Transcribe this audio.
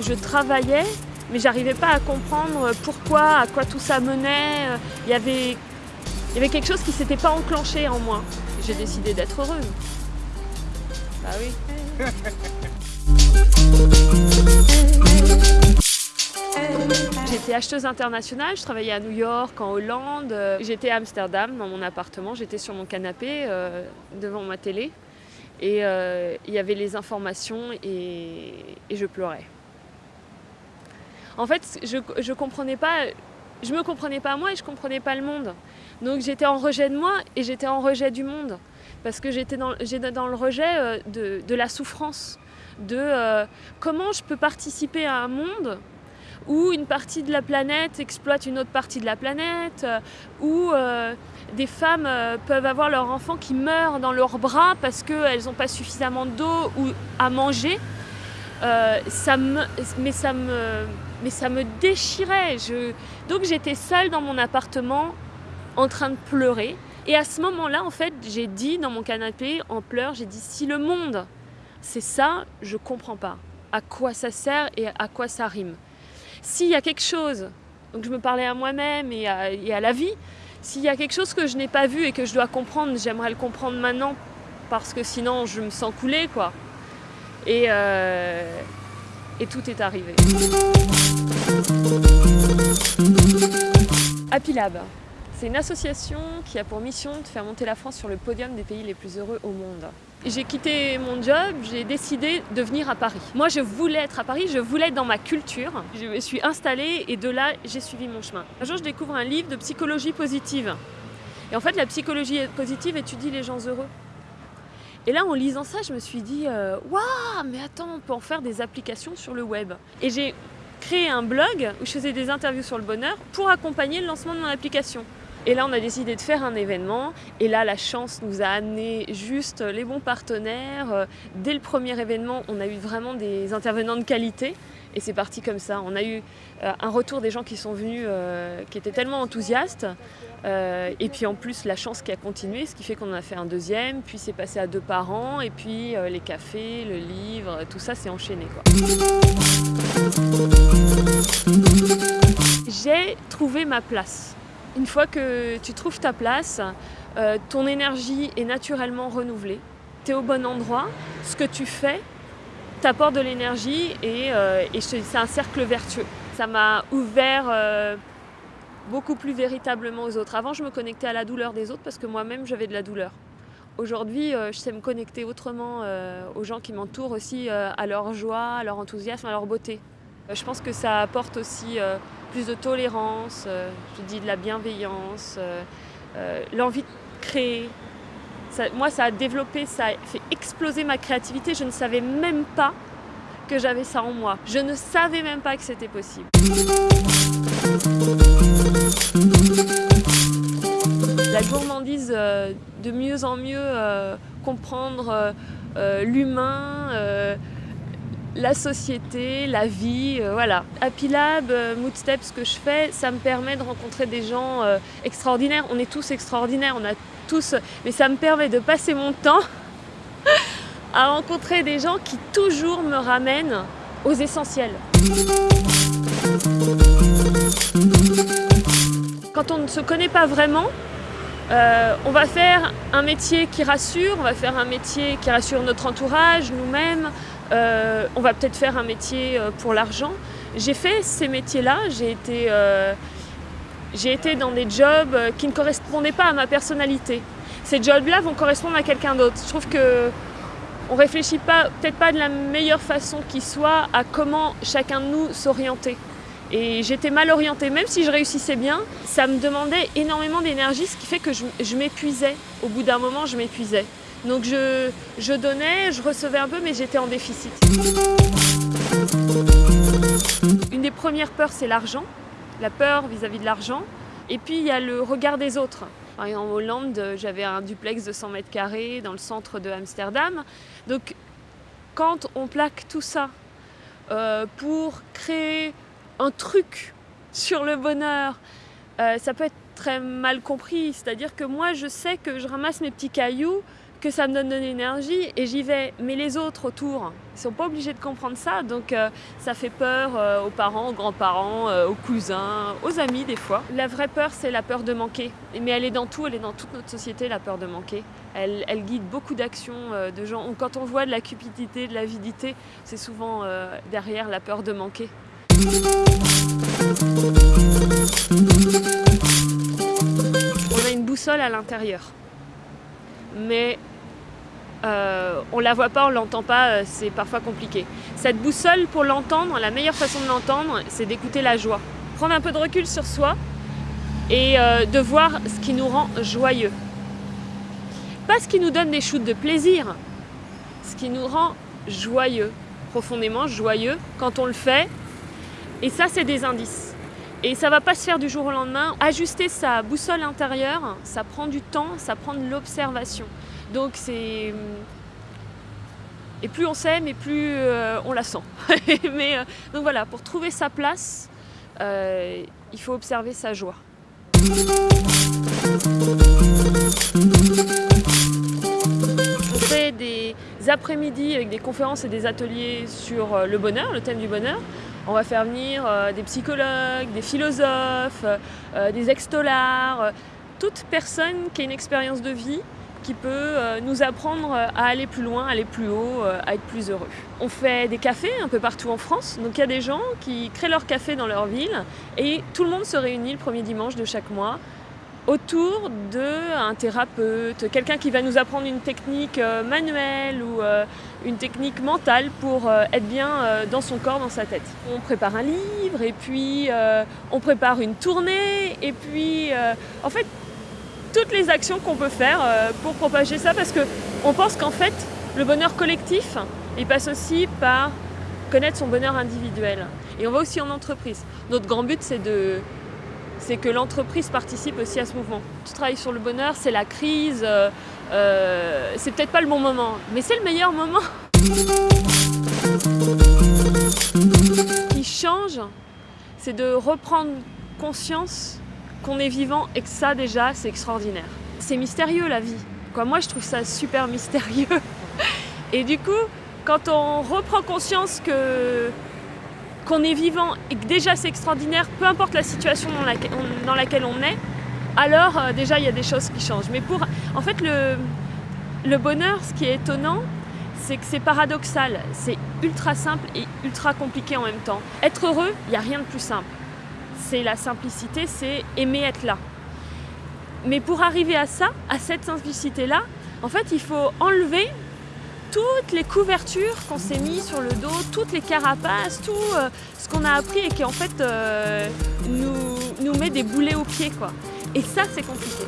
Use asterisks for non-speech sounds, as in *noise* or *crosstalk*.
Je travaillais, mais j'arrivais pas à comprendre pourquoi, à quoi tout ça menait. Il y avait, quelque chose qui s'était pas enclenché en moi. J'ai décidé d'être heureuse. Bah oui. *laughs* J'étais acheteuse internationale, je travaillais à New York, en Hollande, j'étais à Amsterdam dans mon appartement, j'étais sur mon canapé euh, devant ma télé et euh, il y avait les informations et, je pleurais. En fait, je, je comprenais pas, je me comprenais pas moi et je comprenais pas le monde. Donc j'étais en rejet de moi et j'étais en rejet du monde parce que j'étais dans, dans, le rejet euh, de, la souffrance, de euh, comment je peux participer à un monde où une partie de la planète exploite une autre partie de la planète, euh, où euh, des femmes euh, peuvent avoir leurs enfants qui meurent dans leurs bras parce qu'elles n'ont pas suffisamment d'eau ou à manger. ça me, mais, ça me, mais ça me déchirait. Donc j'étais seule dans mon appartement en train de pleurer. Et à ce moment-là, en fait, j'ai dit dans mon canapé, en pleurs, j'ai dit si le monde, c'est ça, je comprends pas. À quoi ça sert et à quoi ça rime. S'il y a quelque chose, donc je me parlais à moi-même et, à, la vie, s'il y a quelque chose que je n'ai pas vu et que je dois comprendre, j'aimerais le comprendre maintenant parce que sinon je me sens couler quoi. Et, euh, et tout est arrivé. Happy Lab, c'est une association qui a pour mission de faire monter la France sur le podium des pays les plus heureux au monde. J'ai quitté mon job, j'ai décidé de venir à Paris. Moi, je voulais être à Paris, je voulais être dans ma culture. Je me suis installée et de là, j'ai suivi mon chemin. Un jour, je découvre un livre de psychologie positive. Et en fait, la psychologie positive étudie les gens heureux. Et là, en lisant ça, je me suis dit, euh, waouh, mais attends, on peut en faire des applications sur le web. Et j'ai créé un blog où je faisais des interviews sur le bonheur pour accompagner le lancement de mon application. Et là, on a décidé de faire un événement. Et là, la chance nous a amené juste les bons partenaires. Euh, dès le premier événement, on a eu vraiment des intervenants de qualité. Et c'est parti comme ça. On a eu euh, un retour des gens qui sont venus, euh, qui étaient tellement enthousiastes. et puis en plus, la chance qui a continué, ce qui fait qu'on en a fait un deuxième. Puis c'est passé à deux par an. Et puis les cafés, le livre, tout ça s'est enchaîné. J'ai trouvé ma place. Une fois que tu trouves ta place, euh, ton énergie est naturellement renouvelée. Tu es au bon endroit, ce que tu fais t'apporte de l'énergie et, euh, c'est un cercle vertueux. Ça m'a ouvert euh, beaucoup plus véritablement aux autres. Avant, je me connectais à la douleur des autres parce que moi-même, j'avais de la douleur. Aujourd'hui, je sais me connecter autrement aux gens qui m'entourent aussi, à leur joie, à leur enthousiasme, à leur beauté. Je pense que ça apporte aussi plus de tolérance, euh, je dis de la bienveillance, euh, euh, l'envie de créer. moi, ça a développé, ça a fait exploser ma créativité. Je ne savais même pas que j'avais ça en moi. Je ne savais même pas que c'était possible. La gourmandise, de mieux en mieux comprendre l'humain, la société, la vie, euh, voilà. Happy Lab, euh, Moodstep, ce que je fais, ça me permet de rencontrer des gens euh, extraordinaires. On est tous extraordinaires, on a tous... Mais ça me permet de passer mon temps *laughs* à rencontrer des gens qui toujours me ramènent aux essentiels. Quand on ne se connaît pas vraiment, on va faire un métier qui rassure, on va faire un métier qui rassure notre entourage, nous-mêmes, euh, on va peut-être faire un métier euh, pour l'argent. J'ai fait ces métiers-là, j'ai été, euh, été dans des jobs qui ne correspondaient pas à ma personnalité. Ces jobs-là vont correspondre à quelqu'un d'autre. Je trouve que on réfléchit pas, peut-être pas de la meilleure façon qui soit à comment chacun de nous s'orienter. Et j'étais mal orientée, même si je réussissais bien, ça me demandait énormément d'énergie, ce qui fait que je m'épuisais. Au bout d'un moment, je m'épuisais. Donc je, donnais, je recevais un peu, mais j'étais en déficit. Une des premières peurs, c'est l'argent, la peur vis-à-vis de l'argent. Et puis il y a le regard des autres. En Hollande, j'avais un duplex de 100 mètres carrés dans le centre de Amsterdam. Donc quand on plaque tout ça euh, pour créer un truc sur le bonheur, euh, ça peut être très mal compris. C'est-à-dire que moi, je sais que je ramasse mes petits cailloux, que ça me donne de l'énergie et j'y vais. Mais les autres autour, ils sont pas obligés de comprendre ça, donc euh, ça fait peur euh, aux parents, aux grands-parents, euh, aux cousins, aux amis des fois. La vraie peur, c'est la peur de manquer. Mais elle est dans tout, elle est dans toute notre société, la peur de manquer. Elle, elle guide beaucoup d'actions de gens. Quand on voit de la cupidité, de l'avidité, c'est souvent derrière la peur de manquer. On a une boussole à l'intérieur mais euh, on la voit pas, on l'entend pas, euh, c'est parfois compliqué. Cette boussole, pour l'entendre, la meilleure façon de l'entendre, c'est d'écouter la joie. Prendre un peu de recul sur soi et euh, de voir ce qui nous rend joyeux. Pas ce qui nous donne des shoots de plaisir, ce qui nous rend joyeux, profondément joyeux quand on le fait. Et ça, c'est des indices. Et ça va pas se faire du jour au lendemain. Ajuster sa boussole intérieure, ça prend du temps, ça prend de l'observation. Donc c'est... Et plus on s'aime, et plus euh, on la sent. *laughs* Mais, euh, donc voilà, pour trouver sa place, euh, il faut observer sa joie. On fait des après-midi avec des conférences et des ateliers sur le bonheur, le thème du bonheur. On va faire venir euh, des psychologues, des philosophes, euh, des extolards, euh, toute personne qui a une expérience de vie qui peut nous apprendre à aller plus loin, aller plus haut, à être plus heureux. On fait des cafés un peu partout en France, donc il y a des gens qui créent leur café dans leur ville et tout le monde se réunit le premier dimanche de chaque mois autour d'un thérapeute, quelqu'un qui va nous apprendre une technique euh, manuelle ou euh, une technique mentale pour euh, être bien dans son corps, dans sa tête. On prépare un livre et puis on prépare une tournée et puis en fait toutes les actions qu'on peut faire pour propager ça parce qu'on pense qu'en fait le bonheur collectif il passe aussi par connaître son bonheur individuel et on va aussi en entreprise. Notre grand but c'est de c'est que l'entreprise participe aussi à ce mouvement. Tu travailles sur le bonheur, c'est la crise, euh, euh, c'est peut-être pas le bon moment, mais c'est le meilleur moment. Ce qui change, c'est de reprendre conscience qu'on est vivant et que ça déjà, c'est extraordinaire. C'est mystérieux la vie. Moi, je trouve ça super mystérieux. *laughs* Et du coup, quand on reprend conscience que qu'on est vivant et que déjà c'est extraordinaire, peu importe la situation dans laquelle on, dans laquelle on est, alors euh, déjà il y a des choses qui changent. Mais pour, en fait, le, le bonheur, ce qui est étonnant, c'est que c'est paradoxal, c'est ultra simple et ultra compliqué en même temps. Être heureux, il n'y a rien de plus simple c'est la simplicité, c'est aimer être là. Mais pour arriver à ça, à cette simplicité-là, en fait, il faut enlever toutes les couvertures qu'on s'est mis sur le dos, toutes les carapaces, tout euh, ce qu'on a appris et qui en fait euh, nous, met des boulets aux pieds. Quoi. Et ça, c'est compliqué.